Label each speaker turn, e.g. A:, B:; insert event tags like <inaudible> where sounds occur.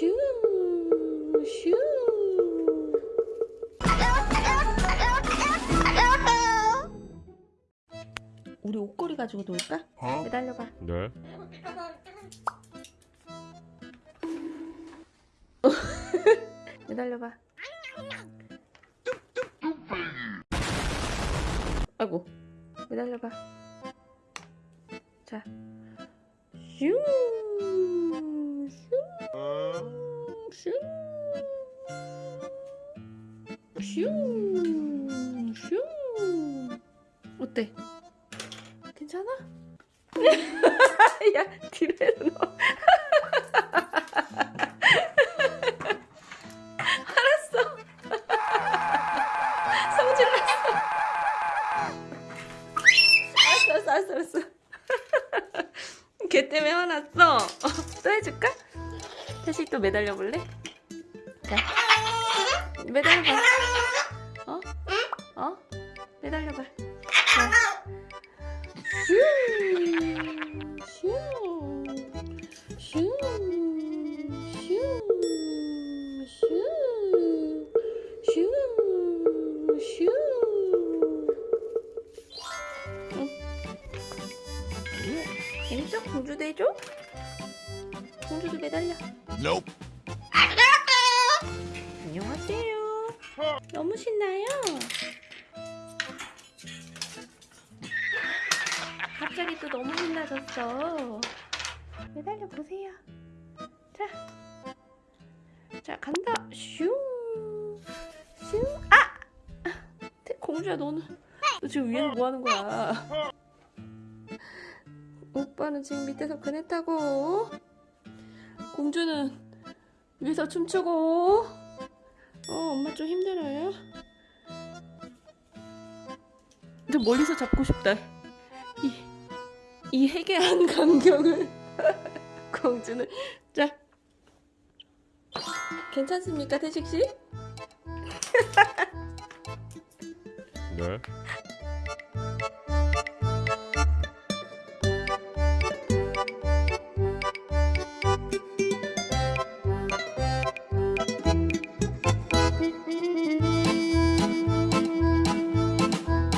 A: 슈, 슈. 우리 옷걸이 가지고 놀까? 매달려봐.
B: 네. <laughs>
A: 매달려봐. 아이고, 매달려봐. 자, 슈, 슈, 슈, 슈. 어때? 괜찮아? 야, 뒤로 해서 넣어. 성질 났어. 알았어, 알았어, 알았어, 알았어. 걔 때문에 화났어. 어, 또 해줄까? 다시 또 매달려 볼래? 자, 매달려봐. 어? 어? 매달려봐. 공주도 해줘? 공주도 매달려.
B: Nope.
A: 너무 신나요? 갑자기 또 너무 신나졌어. 매달려 보세요. 자, 자 간다. 슝, 슝. 아, 공주야 너는 너 지금 위에서 뭐 하는 거야? 오빠는 지금 밑에서 그네 타고 공주는 위에서 춤추고 어 좀 힘들어요? 근데 멀리서 잡고 싶다 이, 이 해괴한 광경을 <laughs> 공주는 자 괜찮습니까 태식씨?
B: 네.